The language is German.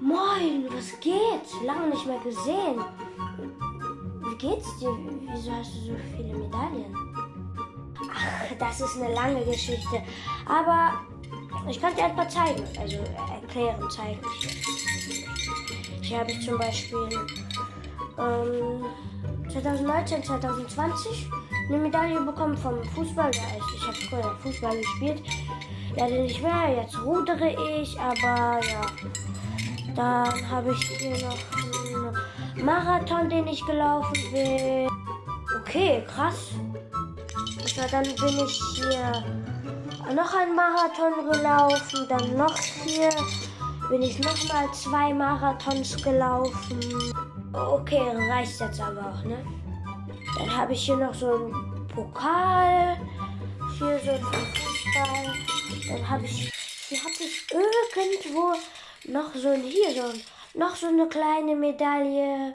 Moin, was geht? Lange nicht mehr gesehen. Wie geht's dir? Wieso hast du so viele Medaillen? Ach, das ist eine lange Geschichte. Aber ich kann dir ein paar zeigen. Also erklären, zeigen. Hier habe ich zum Beispiel ähm, 2019, 2020 eine Medaille bekommen vom Fußball. Ich habe früher Fußball gespielt. Leider nicht mehr. Jetzt rudere ich, aber ja. Dann habe ich hier noch einen Marathon, den ich gelaufen bin. Okay, krass. Also dann bin ich hier noch einen Marathon gelaufen. Dann noch hier bin ich noch mal zwei Marathons gelaufen. Okay, reicht jetzt aber auch, ne? Dann habe ich hier noch so einen Pokal. Hier so vom Fußball. Dann habe ich, hier habe ich irgendwo noch so ein, hier so, noch so eine kleine Medaille.